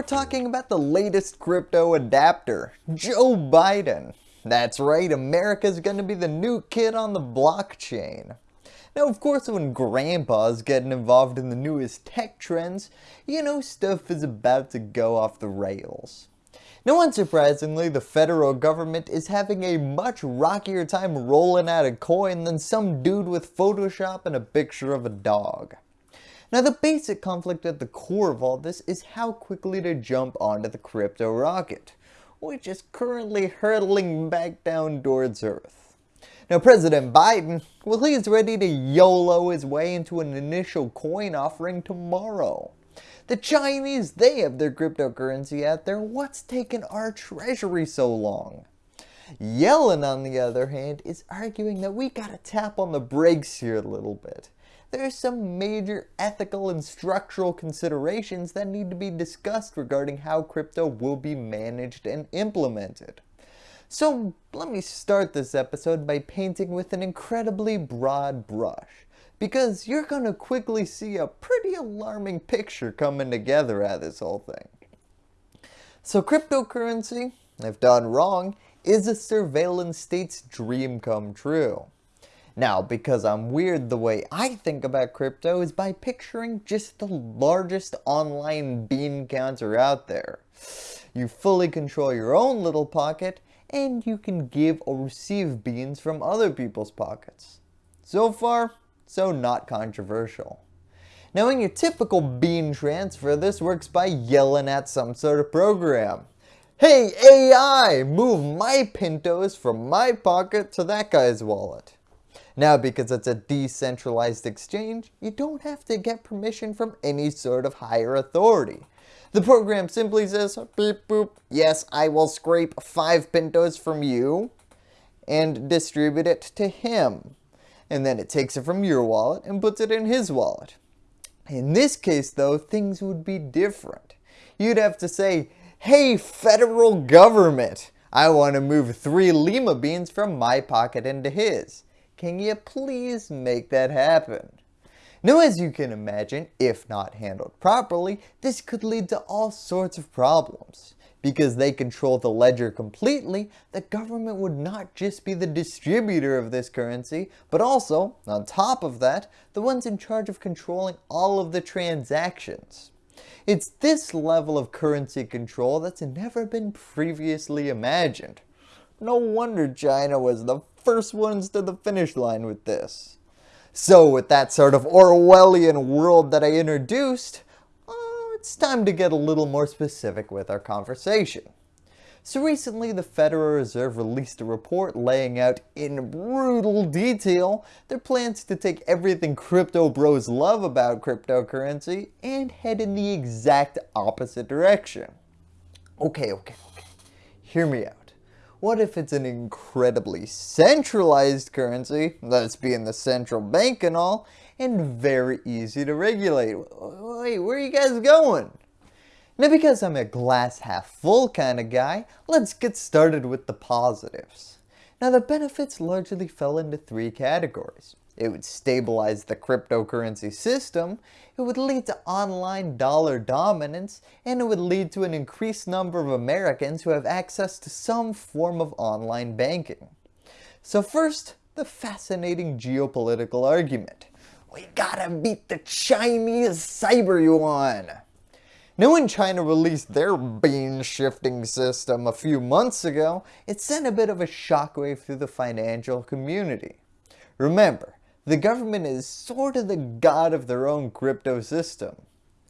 we're talking about the latest crypto adapter, Joe Biden. That's right, America's gonna be the new kid on the blockchain. Now of course when grandpa's getting involved in the newest tech trends, you know stuff is about to go off the rails. Now unsurprisingly, the federal government is having a much rockier time rolling out a coin than some dude with Photoshop and a picture of a dog. Now the basic conflict at the core of all this is how quickly to jump onto the crypto rocket, which is currently hurtling back down towards Earth. Now President Biden, well he's ready to YOLO his way into an initial coin offering tomorrow. The Chinese, they have their cryptocurrency out there, what's taken our treasury so long? Yellen on the other hand is arguing that we gotta tap on the brakes here a little bit there are some major ethical and structural considerations that need to be discussed regarding how crypto will be managed and implemented. So let me start this episode by painting with an incredibly broad brush, because you're going to quickly see a pretty alarming picture coming together of this whole thing. So cryptocurrency, if done wrong, is a surveillance state's dream come true. Now, because I'm weird, the way I think about crypto is by picturing just the largest online bean counter out there. You fully control your own little pocket, and you can give or receive beans from other people's pockets. So far, so not controversial. Now in your typical bean transfer, this works by yelling at some sort of program. Hey AI, move my Pintos from my pocket to that guy's wallet. Now because it's a decentralized exchange, you don't have to get permission from any sort of higher authority. The program simply says, beep boop, yes I will scrape 5 pintos from you and distribute it to him. And then it takes it from your wallet and puts it in his wallet. In this case though, things would be different. You'd have to say, hey federal government, I want to move 3 lima beans from my pocket into his. Can you please make that happen? Now as you can imagine, if not handled properly, this could lead to all sorts of problems. Because they control the ledger completely, the government would not just be the distributor of this currency, but also, on top of that, the ones in charge of controlling all of the transactions. It's this level of currency control that's never been previously imagined. No wonder China was the first ones to the finish line with this. So with that sort of Orwellian world that I introduced, uh, it's time to get a little more specific with our conversation. So recently the Federal Reserve released a report laying out in brutal detail their plans to take everything crypto bros love about cryptocurrency and head in the exact opposite direction. Okay, okay, okay. Hear me out. What if it's an incredibly centralized currency, thus being the central bank and all, and very easy to regulate? Wait, where are you guys going? Now because I'm a glass half full kind of guy, let's get started with the positives. Now the benefits largely fell into three categories. It would stabilize the cryptocurrency system, it would lead to online dollar dominance, and it would lead to an increased number of Americans who have access to some form of online banking. So first, the fascinating geopolitical argument. We gotta beat the Chinese cyber yuan. Now when China released their bean shifting system a few months ago, it sent a bit of a shockwave through the financial community. Remember, the government is sort of the god of their own crypto system.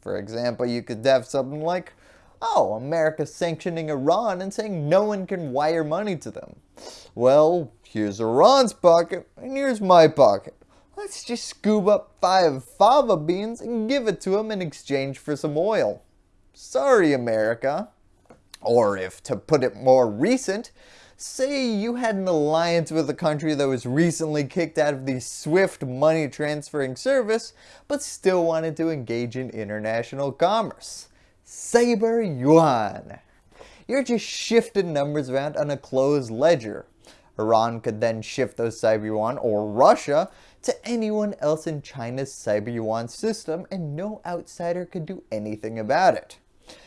For example, you could have something like, oh, America sanctioning Iran and saying no one can wire money to them. Well, here's Iran's pocket and here's my pocket. Let's just scoop up five fava beans and give it to them in exchange for some oil. Sorry, America. Or if, to put it more recent, Say you had an alliance with a country that was recently kicked out of the SWIFT money transferring service, but still wanted to engage in international commerce. Cyber Yuan. You're just shifting numbers around on a closed ledger. Iran could then shift those Cyber Yuan, or Russia, to anyone else in China's Cyber Yuan system and no outsider could do anything about it.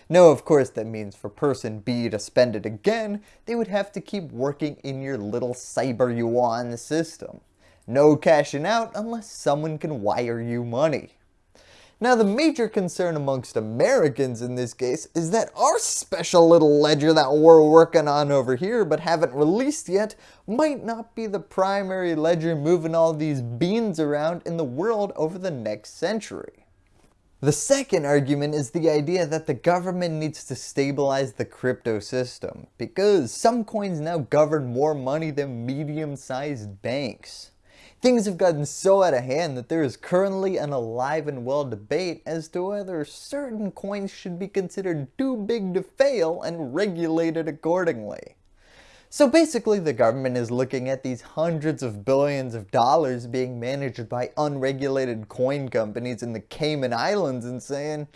No, of course that means for person B to spend it again, they would have to keep working in your little cyber yuan system. No cashing out unless someone can wire you money. Now the major concern amongst Americans in this case is that our special little ledger that we're working on over here but haven't released yet might not be the primary ledger moving all these beans around in the world over the next century. The second argument is the idea that the government needs to stabilize the crypto system because some coins now govern more money than medium-sized banks. Things have gotten so out of hand that there is currently an alive and well debate as to whether certain coins should be considered too big to fail and regulated accordingly. So basically the government is looking at these hundreds of billions of dollars being managed by unregulated coin companies in the Cayman Islands and saying,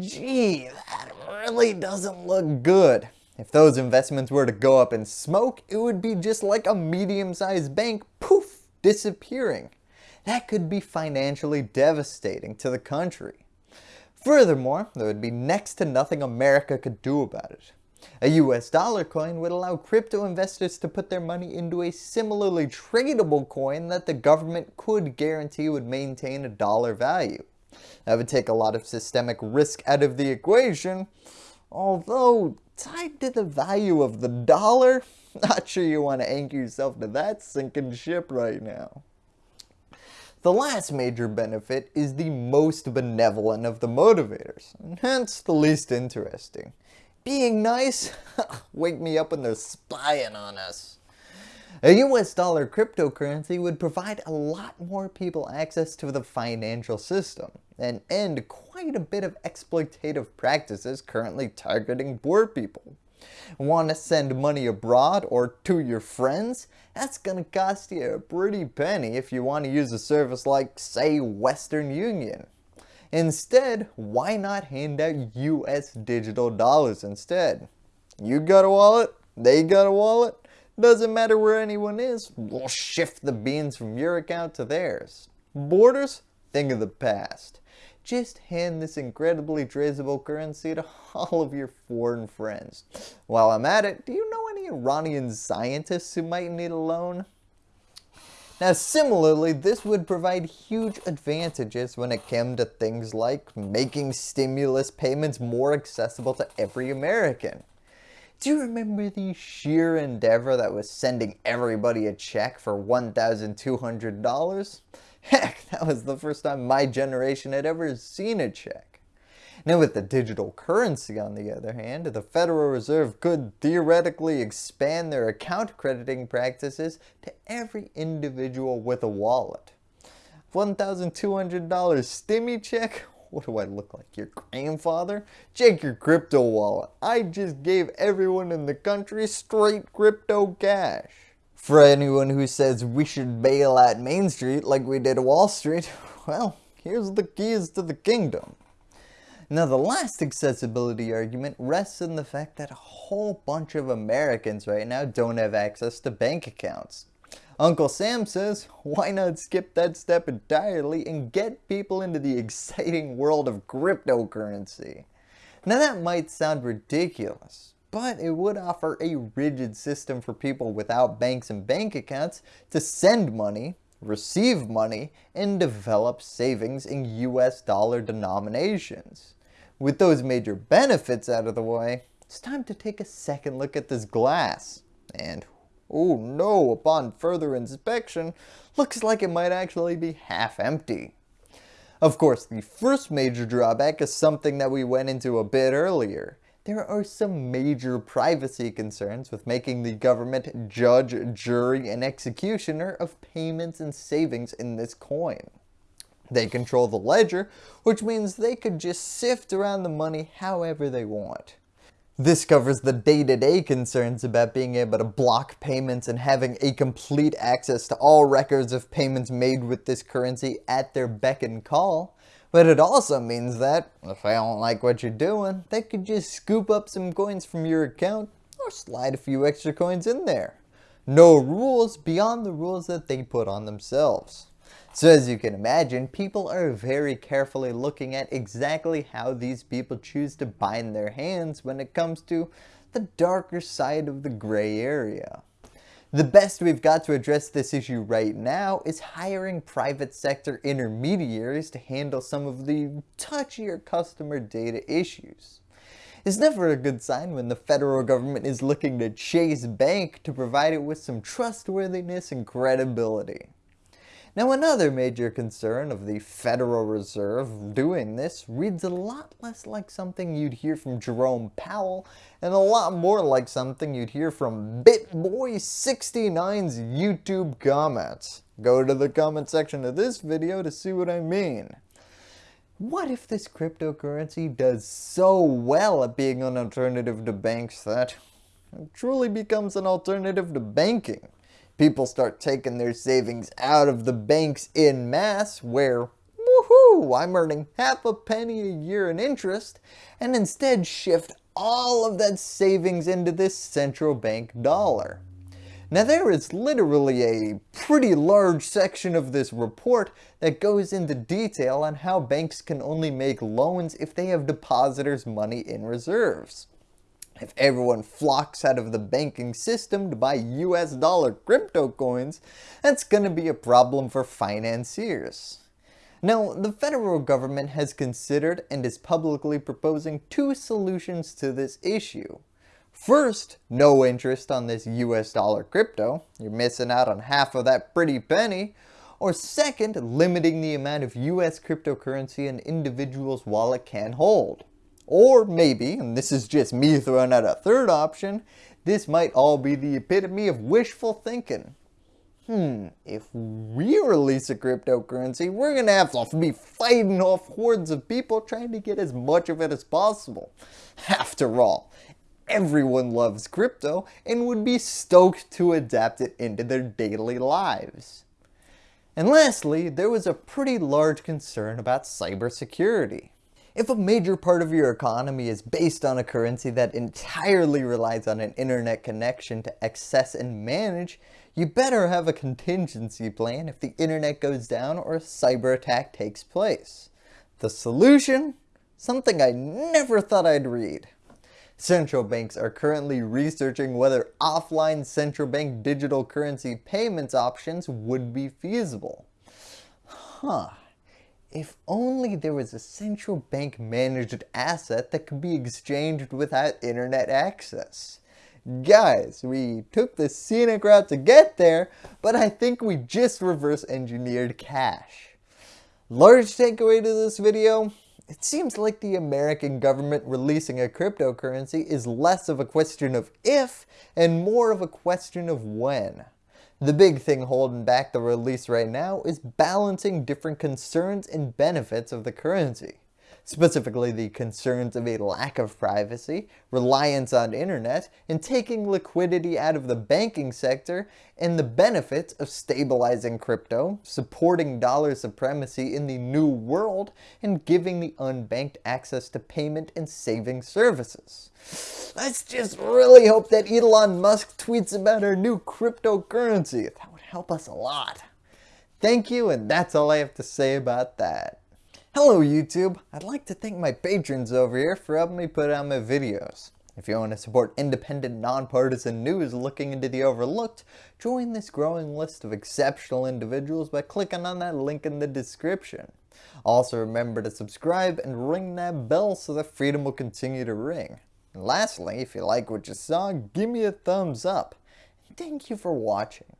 gee, that really doesn't look good. If those investments were to go up in smoke, it would be just like a medium-sized bank, poof, disappearing. That could be financially devastating to the country. Furthermore, there would be next to nothing America could do about it. A US dollar coin would allow crypto investors to put their money into a similarly tradable coin that the government could guarantee would maintain a dollar value. That would take a lot of systemic risk out of the equation, although tied to the value of the dollar, not sure you want to anchor yourself to that sinking ship right now. The last major benefit is the most benevolent of the motivators, and hence the least interesting. Being nice? Wake me up when they're spying on us. A US dollar cryptocurrency would provide a lot more people access to the financial system and end quite a bit of exploitative practices currently targeting poor people. Want to send money abroad or to your friends? That's going to cost you a pretty penny if you want to use a service like say Western Union. Instead, why not hand out US digital dollars instead? You got a wallet, they got a wallet, doesn't matter where anyone is, we'll shift the beans from your account to theirs. Borders? Think of the past. Just hand this incredibly traceable currency to all of your foreign friends. While I'm at it, do you know any Iranian scientists who might need a loan? Now similarly, this would provide huge advantages when it came to things like making stimulus payments more accessible to every American. Do you remember the sheer endeavor that was sending everybody a check for $1,200? Heck, that was the first time my generation had ever seen a check. Now with the digital currency on the other hand, the Federal Reserve could theoretically expand their account crediting practices to every individual with a wallet. $1,200 stimmy check? What do I look like? Your grandfather? Check your crypto wallet. I just gave everyone in the country straight crypto cash. For anyone who says we should bail out Main Street like we did Wall Street, well, here's the keys to the kingdom. Now the last accessibility argument rests in the fact that a whole bunch of Americans right now don't have access to bank accounts. Uncle Sam says, why not skip that step entirely and get people into the exciting world of cryptocurrency? Now that might sound ridiculous, but it would offer a rigid system for people without banks and bank accounts to send money, receive money, and develop savings in US dollar denominations. With those major benefits out of the way, it's time to take a second look at this glass. And Oh no, upon further inspection, looks like it might actually be half empty. Of course, the first major drawback is something that we went into a bit earlier. There are some major privacy concerns with making the government judge, jury, and executioner of payments and savings in this coin. They control the ledger, which means they could just sift around the money however they want. This covers the day-to-day -day concerns about being able to block payments and having a complete access to all records of payments made with this currency at their beck and call. But it also means that, if they don't like what you're doing, they could just scoop up some coins from your account or slide a few extra coins in there. No rules beyond the rules that they put on themselves. So as you can imagine, people are very carefully looking at exactly how these people choose to bind their hands when it comes to the darker side of the gray area. The best we've got to address this issue right now is hiring private sector intermediaries to handle some of the touchier customer data issues. It's never a good sign when the federal government is looking to Chase Bank to provide it with some trustworthiness and credibility. Now another major concern of the Federal Reserve doing this reads a lot less like something you'd hear from Jerome Powell and a lot more like something you'd hear from BitBoy69's YouTube comments. Go to the comment section of this video to see what I mean. What if this cryptocurrency does so well at being an alternative to banks that it truly becomes an alternative to banking? People start taking their savings out of the banks in mass where woohoo, I'm earning half a penny a year in interest and instead shift all of that savings into this central bank dollar. Now there is literally a pretty large section of this report that goes into detail on how banks can only make loans if they have depositors money in reserves. If everyone flocks out of the banking system to buy US dollar crypto coins, that's going to be a problem for financiers. Now, the federal government has considered and is publicly proposing two solutions to this issue. First, no interest on this US dollar crypto, you're missing out on half of that pretty penny. Or second, limiting the amount of US cryptocurrency an individual's wallet can hold. Or maybe, and this is just me throwing out a third option, this might all be the epitome of wishful thinking. Hmm, if we release a cryptocurrency, we're going to have to be fighting off hordes of people trying to get as much of it as possible. After all, everyone loves crypto and would be stoked to adapt it into their daily lives. And lastly, there was a pretty large concern about cybersecurity. If a major part of your economy is based on a currency that entirely relies on an internet connection to access and manage, you better have a contingency plan if the internet goes down or a cyber attack takes place. The solution? Something I never thought I'd read. Central banks are currently researching whether offline central bank digital currency payments options would be feasible. Huh. If only there was a central bank managed asset that could be exchanged without internet access. Guys, we took the scenic route to get there, but I think we just reverse engineered cash. Large takeaway to this video, it seems like the American government releasing a cryptocurrency is less of a question of if and more of a question of when. The big thing holding back the release right now is balancing different concerns and benefits of the currency specifically the concerns of a lack of privacy, reliance on internet, and taking liquidity out of the banking sector, and the benefits of stabilizing crypto, supporting dollar supremacy in the new world, and giving the unbanked access to payment and saving services. Let's just really hope that Elon Musk tweets about our new cryptocurrency. That would help us a lot. Thank you, and that's all I have to say about that. Hello YouTube! I'd like to thank my patrons over here for helping me put out my videos. If you want to support independent, nonpartisan news looking into the overlooked, join this growing list of exceptional individuals by clicking on that link in the description. Also remember to subscribe and ring that bell so that freedom will continue to ring. And lastly, if you like what you saw, give me a thumbs up. thank you for watching.